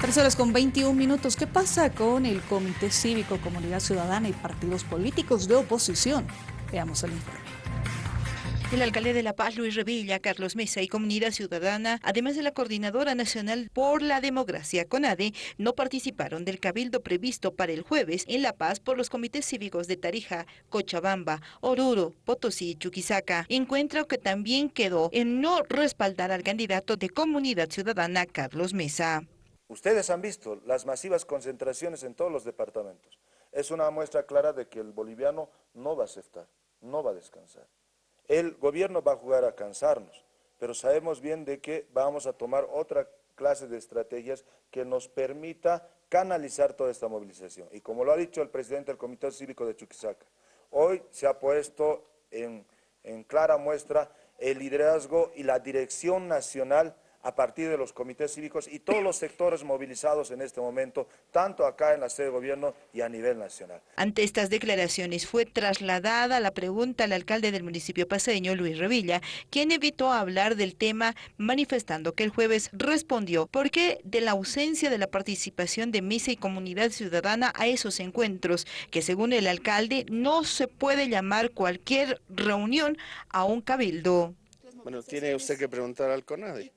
Tres horas con 21 minutos. ¿Qué pasa con el Comité Cívico, Comunidad Ciudadana y partidos políticos de oposición? Veamos el informe. El alcalde de La Paz, Luis Revilla, Carlos Mesa y Comunidad Ciudadana, además de la Coordinadora Nacional por la Democracia, CONADE, no participaron del cabildo previsto para el jueves en La Paz por los comités cívicos de Tarija, Cochabamba, Oruro, Potosí y Chuquisaca. Encuentro que también quedó en no respaldar al candidato de Comunidad Ciudadana, Carlos Mesa. Ustedes han visto las masivas concentraciones en todos los departamentos. Es una muestra clara de que el boliviano no va a aceptar, no va a descansar. El gobierno va a jugar a cansarnos, pero sabemos bien de que vamos a tomar otra clase de estrategias que nos permita canalizar toda esta movilización. Y como lo ha dicho el presidente del Comité Cívico de Chuquisaca, hoy se ha puesto en, en clara muestra el liderazgo y la dirección nacional a partir de los comités cívicos y todos los sectores movilizados en este momento, tanto acá en la sede de gobierno y a nivel nacional. Ante estas declaraciones fue trasladada la pregunta al alcalde del municipio paseño, Luis Revilla, quien evitó hablar del tema manifestando que el jueves respondió por qué de la ausencia de la participación de mesa y comunidad ciudadana a esos encuentros, que según el alcalde no se puede llamar cualquier reunión a un cabildo. Bueno, tiene usted que preguntar al CONADE.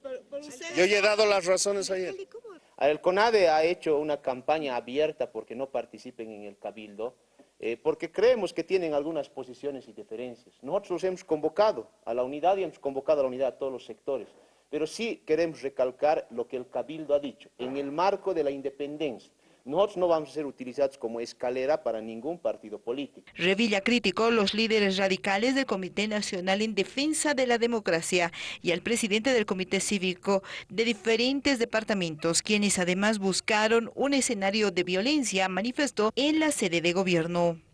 Yo he dado las razones ayer. El CONADE ha hecho una campaña abierta porque no participen en el cabildo, eh, porque creemos que tienen algunas posiciones y diferencias. Nosotros hemos convocado a la unidad y hemos convocado a la unidad a todos los sectores, pero sí queremos recalcar lo que el cabildo ha dicho, en el marco de la independencia, nosotros no vamos a ser utilizados como escalera para ningún partido político. Revilla criticó los líderes radicales del Comité Nacional en Defensa de la Democracia y al presidente del Comité Cívico de diferentes departamentos, quienes además buscaron un escenario de violencia, manifestó en la sede de gobierno.